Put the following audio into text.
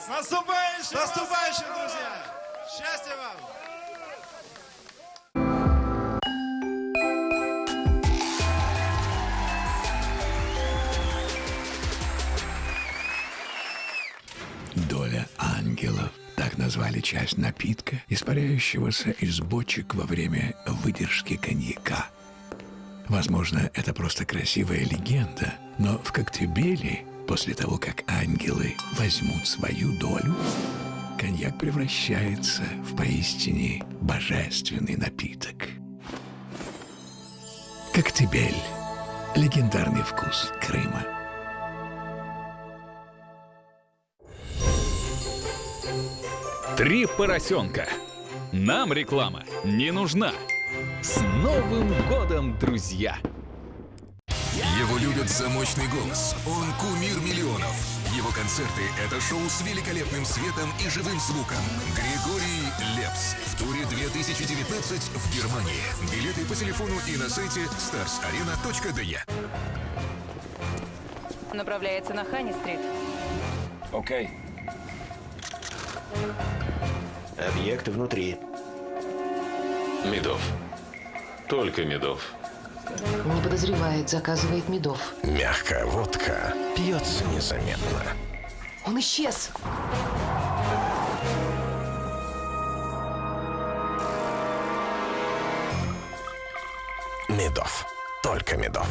С наступающим! С наступающим, друзья! Счастья вам! Доля ангелов. Так назвали часть напитка, испаряющегося из бочек во время выдержки коньяка. Возможно, это просто красивая легенда, но в Коктебеле, после того, как ангелы возьмут свою долю, коньяк превращается в поистине божественный напиток. Коктебель. Легендарный вкус Крыма. Три поросенка. Нам реклама не нужна. С Новым годом, друзья! Его любят за мощный голос. Он кумир. Его концерты — это шоу с великолепным светом и живым звуком. Григорий Лепс. В туре 2019 в Германии. Билеты по телефону и на сайте starsarena.de. Направляется на Хани-стрит. Окей. Объект внутри. Медов. Только медов. Не подозревает, заказывает медов. Мягкая водка пьется незаметно. Он исчез. Медов. Только медов.